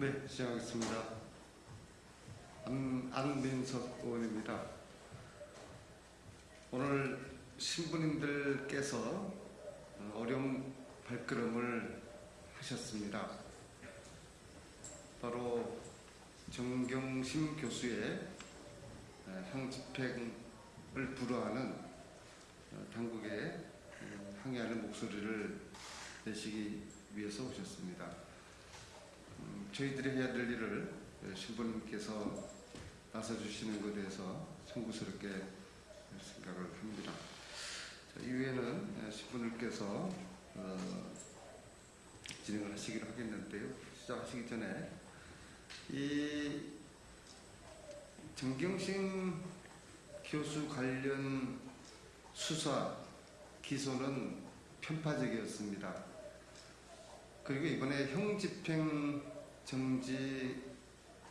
네, 시작하겠습니다. 안, 안민석 의원입니다. 오늘 신부님들께서 어려운 발걸음을 하셨습니다. 바로 정경심 교수의 향집행을 불허하는 당국에 항의하는 목소리를 내시기 위해서 오셨습니다. 음, 저희들이 해야 될 일을 신부님께서 나서주시는 것에 대해서 청구스럽게 생각을 합니다. 자, 이후에는 신부님께서 어, 진행을 하시기로 하겠는데요. 시작하시기 전에 이 정경심 교수 관련 수사 기소는 편파적이었습니다. 그리고 이번에 형집행 정지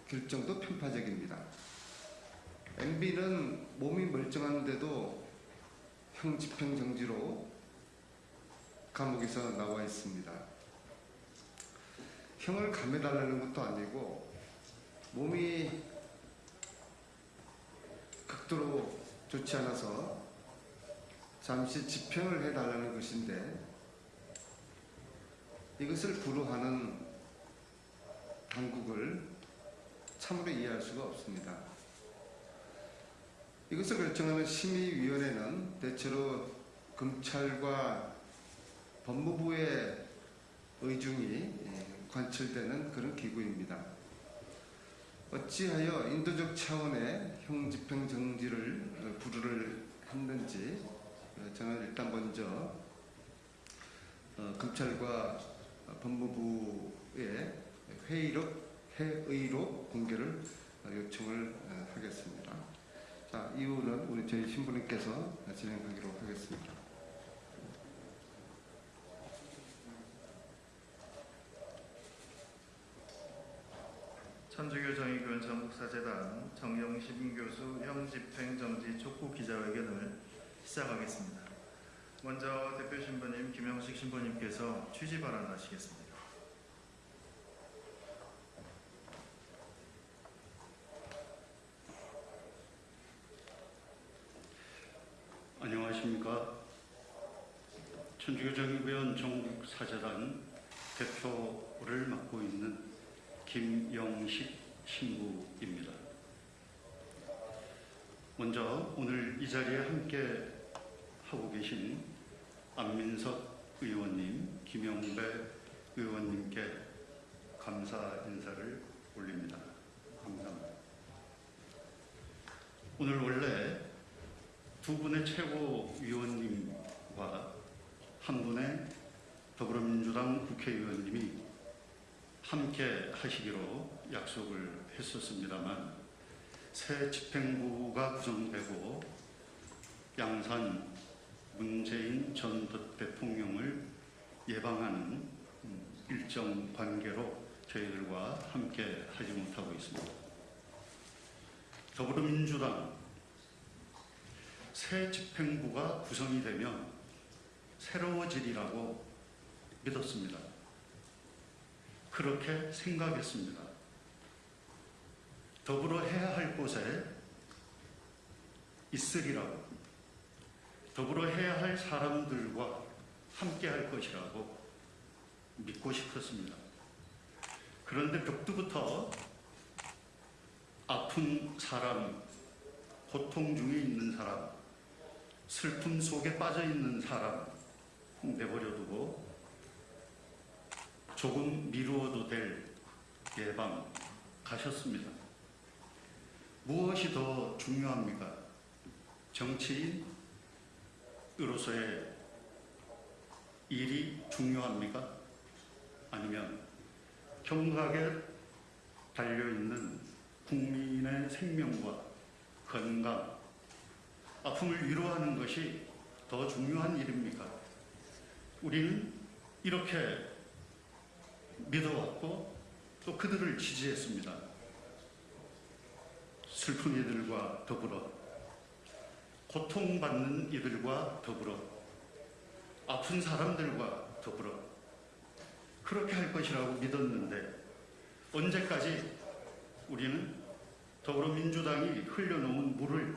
결정도 편파적입니다. MB는 몸이 멀쩡한데도 형집행 정지로 감옥에서 나와 있습니다. 형을 감해달라는 것도 아니고 몸이 극도로 좋지 않아서 잠시 집행을 해달라는 것인데 이것을 불허하는 당국을 참으로 이해할 수가 없습니다. 이것을 결정하는 심의위원회는 대체로 검찰과 법무부의 의중이 관철되는 그런 기구입니다. 어찌하여 인도적 차원의 형집행 정지를 불허를 했는지 저는 일단 먼저 어, 검찰과 법무부의 회의록, 회의록 공개를 요청을 하겠습니다. 자, 이후는 우리 저희 신부님께서 진행하기로 하겠습니다. 천주교 정의교원 전국사재단 정영심 교수 형집행정지 촉구 기자회견을 시작하겠습니다. 먼저 대표 신부님 김영식 신부님께서 취지 발언하시겠습니다. 안녕하십니까. 천주교정의위원 전국사재단 대표를 맡고 있는 김영식 신부입니다. 먼저 오늘 이 자리에 함께 하고 계신 안민석 의원님, 김영배 의원님께 감사 인사를 올립니다. 감사합니다. 오늘 원래 두 분의 최고 위원님과 한 분의 더불어민주당 국회의원님이 함께 하시기로 약속을 했었습니다만 새 집행부가 구성되고 양산 문재인 전 대통령을 예방하는 일정 관계로 저희들과 함께 하지 못하고 있습니다. 더불어민주당 새 집행부가 구성이 되면 새로워지리라고 믿었습니다. 그렇게 생각했습니다. 더불어 해야 할 곳에 있으리라고 더불어 해야 할 사람들과 함께 할 것이라고 믿고 싶었습니다. 그런데 벽두부터 아픈 사람, 고통 중에 있는 사람, 슬픔 속에 빠져 있는 사람 내버려 두고 조금 미루어도 될 예방 가셨습니다. 무엇이 더 중요합니까? 정치인으로서의 일이 중요합니까? 아니면 경각에 달려있는 국민의 생명과 건강, 아픔을 위로하는 것이 더 중요한 일입니까? 우리는 이렇게 믿어왔고 또 그들을 지지했습니다. 슬픈 이들과 더불어 고통받는 이들과 더불어 아픈 사람들과 더불어 그렇게 할 것이라고 믿었는데 언제까지 우리는 더불어민주당이 흘려놓은 물을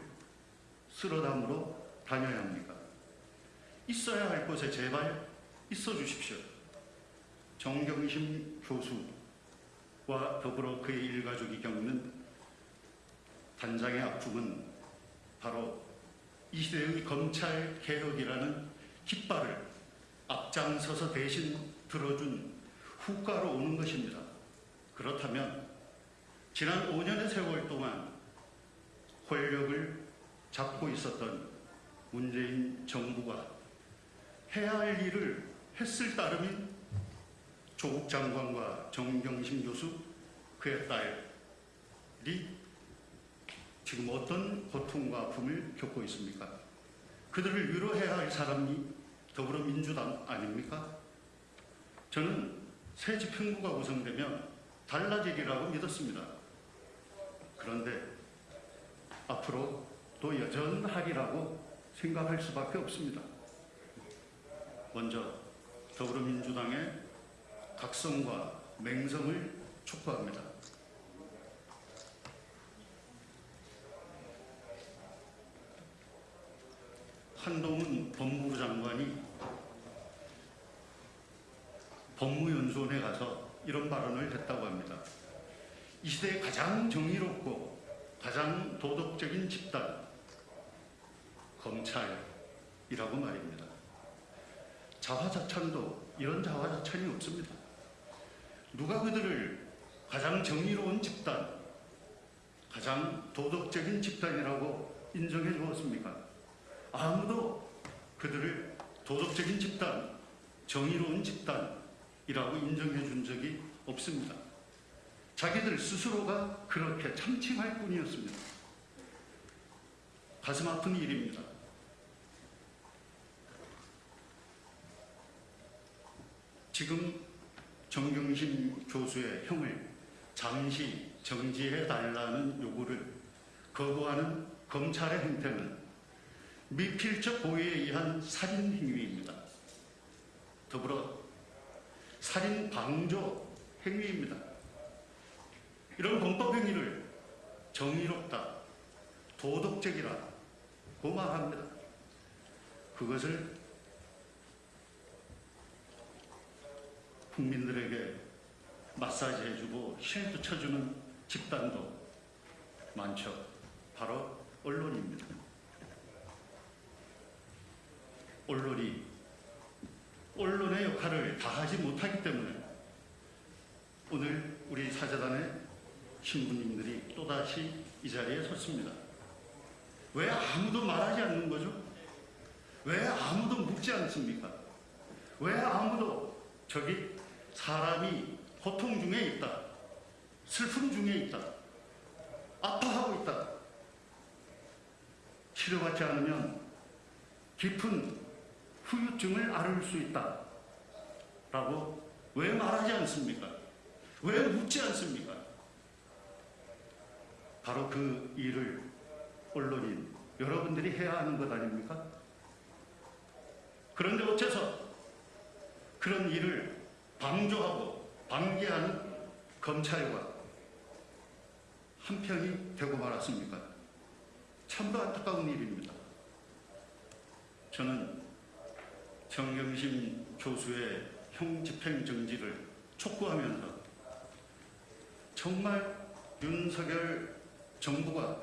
쓸어담으러 다녀야 합니까? 있어야 할 곳에 제발 있어 주십시오. 정경심 교수와 더불어 그의 일가족이 겪는 단장의 아픔은 바로 이 시대의 검찰 개혁이라는 깃발을 앞장서서 대신 들어준 후가로 오는 것입니다. 그렇다면 지난 5년의 세월 동안 권력을 잡고 있었던 문재인 정부가 해야 할 일을 했을 따름인 조국 장관과 정경심 교수 그의 딸이 지금 어떤 고통과 아픔을 겪고 있습니까? 그들을 위로해야 할 사람이 더불어민주당 아닙니까? 저는 새 집행부가 구성되면 달라지리라고 믿었습니다. 그런데 앞으로 또 여전하리라고 생각할 수밖에 없습니다. 먼저 더불어민주당의 각성과 맹성을 촉구합니다. 한동훈 법무부 장관이 법무연수원에 가서 이런 발언을 했다고 합니다. 이 시대에 가장 정의롭고 가장 도덕적인 집단 검찰이라고 말입니다. 자화자찬도 이런 자화자찬이 없습니다. 누가 그들을 가장 정의로운 집단, 가장 도덕적인 집단이라고 인정해 주었습니까? 아무도 그들을 도덕적인 집단, 정의로운 집단이라고 인정해 준 적이 없습니다. 자기들 스스로가 그렇게 참칭할 뿐이었습니다. 가슴 아픈 일입니다. 지금 정경심 교수의 형을 잠시 정지해 달라는 요구를 거부하는 검찰의 행태는 미필적 고의에 의한 살인 행위입니다. 더불어 살인 방조 행위입니다. 이런 범법 행위를 정의롭다, 도덕적이라고 말합니다. 그것을 국민들에게 마사지 해주고 쉴드 쳐주는 집단도 많죠. 바로 언론입니다. 언론이 언론의 역할을 다하지 못하기 때문에 오늘 우리 사재단의 신부님들이 또다시 이 자리에 섰습니다. 왜 아무도 말하지 않는 거죠? 왜 아무도 묻지 않습니까? 왜 아무도 저기 사람이 고통 중에 있다. 슬픔 중에 있다. 아파하고 있다. 치료받지 않으면 깊은 후유증을 앓을 수 있다. 라고 왜 말하지 않습니까? 왜 묻지 않습니까? 바로 그 일을 언론인 여러분들이 해야 하는 것 아닙니까? 그런데 어째서 그런 일을 방조하고 방기하는 검찰과 한편이 되고 말았습니까? 참도 안타까운 일입니다. 저는 정경심 교수의 형 집행 정지를 촉구하면서 정말 윤석열 정부가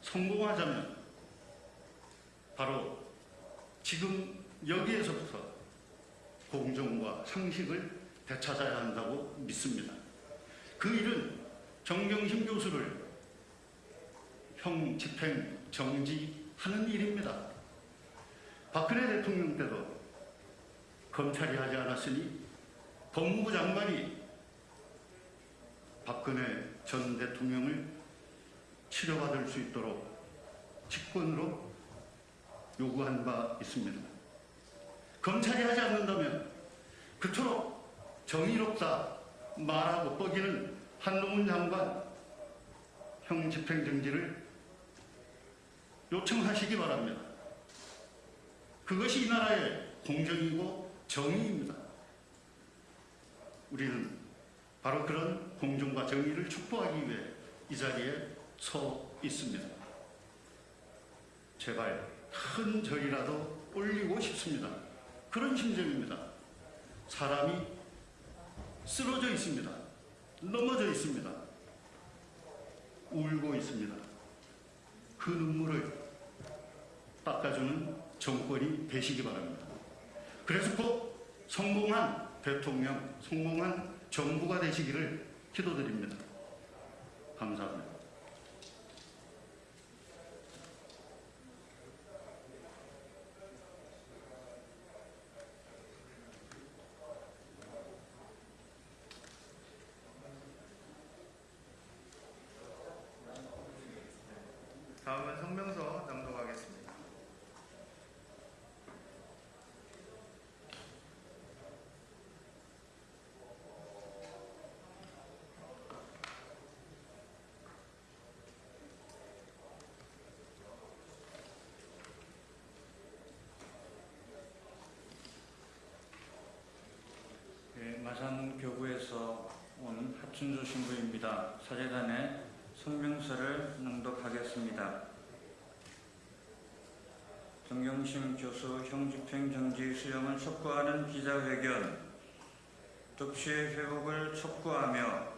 성공하자면 바로 지금 여기에서부터 공정과 상식을 되찾아야 한다고 믿습니다. 그 일은 정경심 교수를 형 집행 정지하는 일입니다. 박근혜 대통령 때도 검찰이 하지 않았으니 법무부 장관이 박근혜 전 대통령을 치료받을 수 있도록 직권으로 요구한 바 있습니다. 검찰이 하지 않는다면 그토록 정의롭다 말하고 뻐기는 한동훈 장관 형 집행정지를 요청하시기 바랍니다. 그것이 이 나라의 공정이고 정의입니다. 우리는 바로 그런 공정과 정의를 촉구하기 위해 이 자리에 서 있습니다. 제발 큰 절이라도 올리고 싶습니다. 그런 심정입니다. 사람이 쓰러져 있습니다. 넘어져 있습니다. 울고 있습니다. 그 눈물을 닦아주는 정권이 되시기 바랍니다. 그래서 꼭 성공한 대통령, 성공한 정부가 되시기를 기도드립니다. 감사합니다. 다음은 성명서 낭독하겠습니다. 예, 마산 교구에서 온 하춘주 신부입니다. 사제단의 성명서를 낭독하겠습니다. 정경심 교수 형집행 정지 수용을 촉구하는 기자회견 독시의 회복을 촉구하며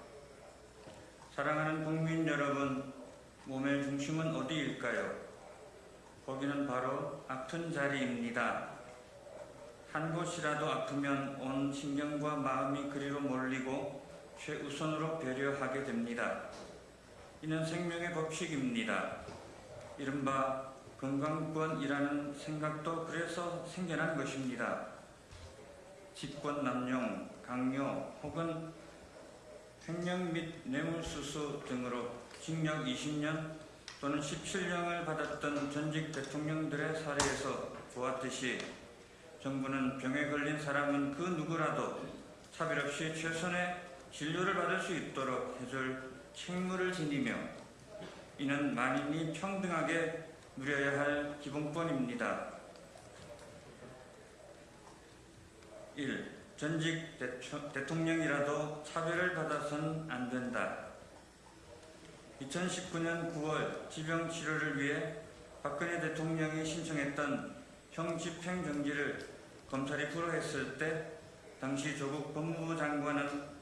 사랑하는 국민 여러분 몸의 중심은 어디일까요? 거기는 바로 아픈 자리입니다. 한 곳이라도 아프면 온 신경과 마음이 그리로 몰리고 최우선으로 배려하게 됩니다. 이는 생명의 법칙입니다. 이른바 건강권이라는 생각도 그래서 생겨난 것입니다. 집권 남용, 강요 혹은 횡령 및 뇌물수수 등으로 징역 20년 또는 17년을 받았던 전직 대통령들의 사례에서 보았듯이 정부는 병에 걸린 사람은 그 누구라도 차별 없이 최선의 진료를 받을 수 있도록 해줄 책무를 지니며 이는 만인이 평등하게 누려야 할 기본권입니다. 1. 전직 대통령이라도 차별을 받아선 안 된다. 2019년 9월 지병 치료를 위해 박근혜 대통령이 신청했던 형 집행 정지를 검찰이 불허했을 때 당시 조국 법무부 장관은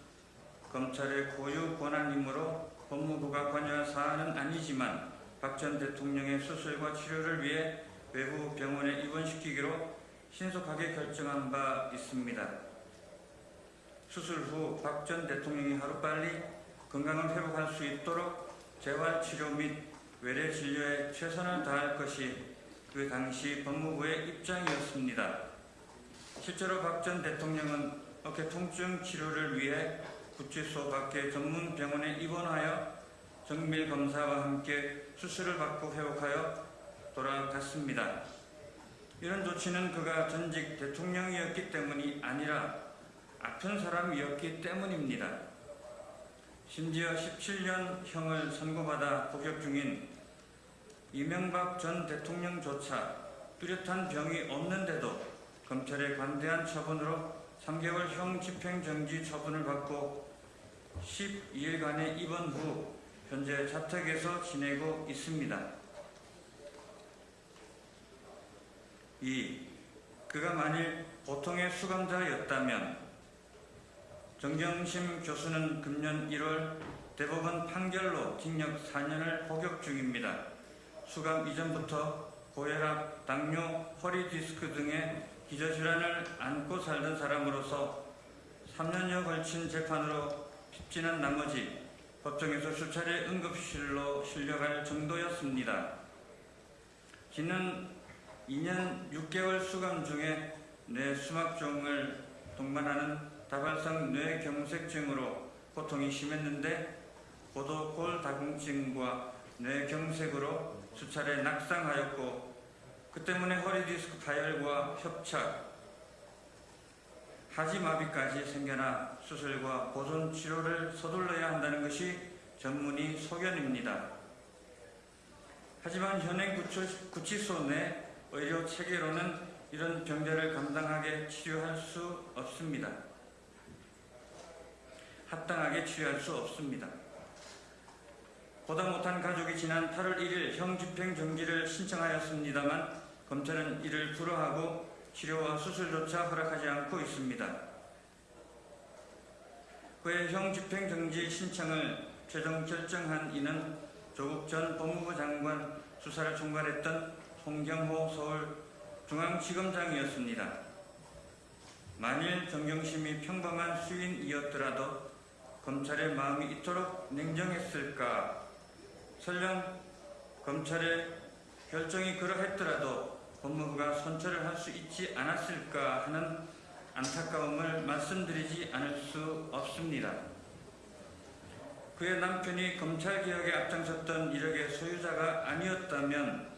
검찰의 고유 권한이므로 법무부가 관여할 사안은 아니지만 박 전 대통령의 수술과 치료를 위해 외부 병원에 입원시키기로 신속하게 결정한 바 있습니다. 수술 후 박 전 대통령이 하루빨리 건강을 회복할 수 있도록 재활치료 및 외래 진료에 최선을 다할 것이 그 당시 법무부의 입장이었습니다. 실제로 박 전 대통령은 어깨 통증 치료를 위해 구치소 밖의 전문 병원에 입원하여 정밀 검사와 함께 수술을 받고 회복하여 돌아갔습니다. 이런 조치는 그가 전직 대통령이었기 때문이 아니라 아픈 사람이었기 때문입니다. 심지어 17년 형을 선고받아 복역 중인 이명박 전 대통령조차 뚜렷한 병이 없는데도 검찰의 관대한 처분으로 3개월 형 집행정지 처분을 받고 12일간의 입원 후 현재 자택에서 지내고 있습니다. 2. 그가 만일 보통의 수감자였다면 정경심 교수는 금년 1월 대법원 판결로 징역 4년을 복역 중입니다. 수감 이전부터 고혈압, 당뇨, 허리 디스크 등의 기저질환을 안고 살던 사람으로서 3년여 걸친 재판으로 핍진한 나머지 법정에서 수차례 응급실로 실려갈 정도였습니다. 지난 2년 6개월 수감 중에 뇌 수막종을 동반하는 다발성 뇌경색증으로 고통이 심했는데 고도 골 다공증과 뇌경색으로 수차례 낙상하였고 그 때문에 허리 디스크 파열과 협착, 하지마비까지 생겨나 수술과 보존 치료를 서둘러야 한다는 것이 전문의 소견입니다. 하지만 현행 구치- 구치소 내 의료 체계로는 이런 병자를 감당하게 치료할 수 없습니다. 합당하게 치료할 수 없습니다. 보다 못한 가족이 지난 8월 1일 형 집행 정지를 신청하였습니다만 검찰은 이를 불허하고 치료와 수술조차 허락하지 않고 있습니다. 그의 형 집행 정지 신청을 최종 결정한 이는 조국 전 법무부 장관 수사를 총괄했던 홍경호 서울중앙지검장이었습니다. 만일 정경심이 평범한 수인이었더라도 검찰의 마음이 이토록 냉정했을까? 설령 검찰의 결정이 그러했더라도 법무부가 선처를 할 수 있지 않았을까 하는 안타까움을 말씀드리지 않을 수 없습니다. 그의 남편이 검찰개혁에 앞장섰던 이력의 소유자가 아니었다면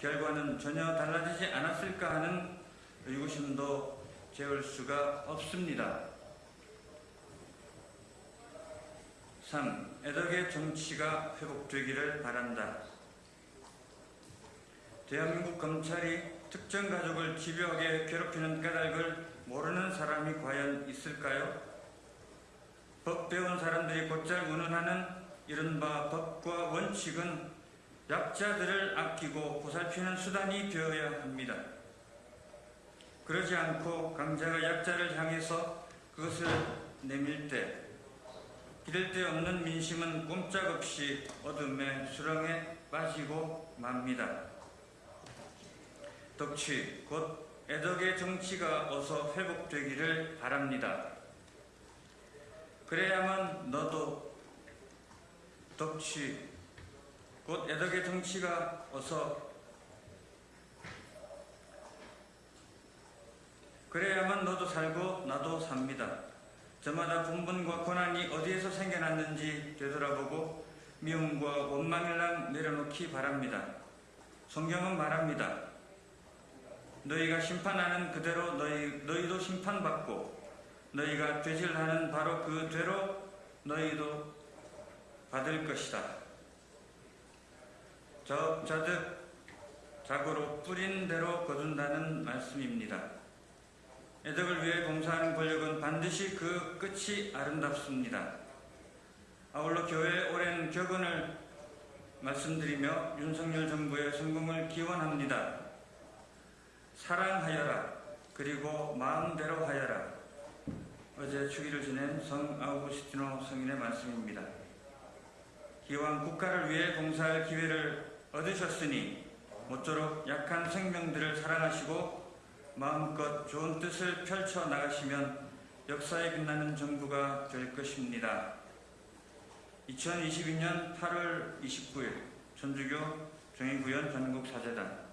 결과는 전혀 달라지지 않았을까 하는 의구심도 재울 수가 없습니다. 3. 애덕의 정치가 회복되기를 바란다. 대한민국 검찰이 특정 가족을 집요하게 괴롭히는 까닭을 모르는 사람이 과연 있을까요? 법 배운 사람들이 곧잘 운운하는 이른바 법과 원칙은 약자들을 아끼고 보살피는 수단이 되어야 합니다. 그러지 않고 강자가 약자를 향해서 그것을 내밀 때 기댈 데 없는 민심은 꼼짝없이 어둠의 수렁에 빠지고 맙니다. 덕취, 곧 애덕의 정치가 어서 회복되기를 바랍니다. 그래야만 너도 덕취, 곧 애덕의 정치가 어서 그래야만 너도 살고 나도 삽니다. 저마다 분분과 고난이 어디에서 생겨났는지 되돌아보고 미움과 원망을랑 내려놓기 바랍니다. 성경은 말합니다. 너희가 심판하는 그대로 너희, 너희도 심판받고 너희가 되질하는 바로 그 대로 너희도 받을 것이다. 저 자득 자고로 뿌린 대로 거둔다는 말씀입니다. 애덕을 위해 봉사하는 권력은 반드시 그 끝이 아름답습니다. 아울러 교회의 오랜 격언을 말씀드리며 윤석열 정부의 성공을 기원합니다. 사랑하여라 그리고 마음대로 하여라 어제 주기를 지낸 성 아우구스티노 성인의 말씀입니다. 기왕 국가를 위해 봉사할 기회를 얻으셨으니 모쪼록 약한 생명들을 사랑하시고 마음껏 좋은 뜻을 펼쳐 나가시면 역사에 빛나는 정부가 될 것입니다. 2022년 8월 29일 천주교 정의구현 전국사재단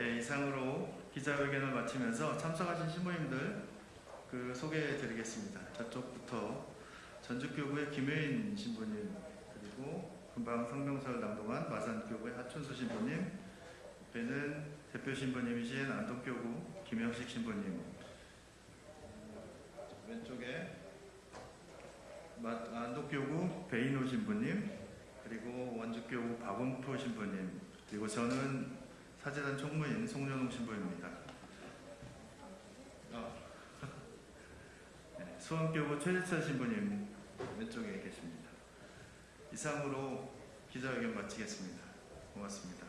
예, 이상으로 기자회견을 마치면서 참석하신 신부님들 그 소개해 드리겠습니다. 저쪽부터 전주교구의 김혜인 신부님 그리고 금방 성명서를 낭독한 마산교구의 하춘수 신부님 옆에는 대표 신부님이신 안동교구 김영식 신부님 왼쪽에 마- 안동교구 베이노 신부님 그리고 원주교구 박원표 신부님 그리고 저는 사재단 총무인 송년웅 신부입니다. 어. 네, 수원교구 최재철 신부님 왼쪽에 계십니다. 이상으로 기자회견 마치겠습니다. 고맙습니다.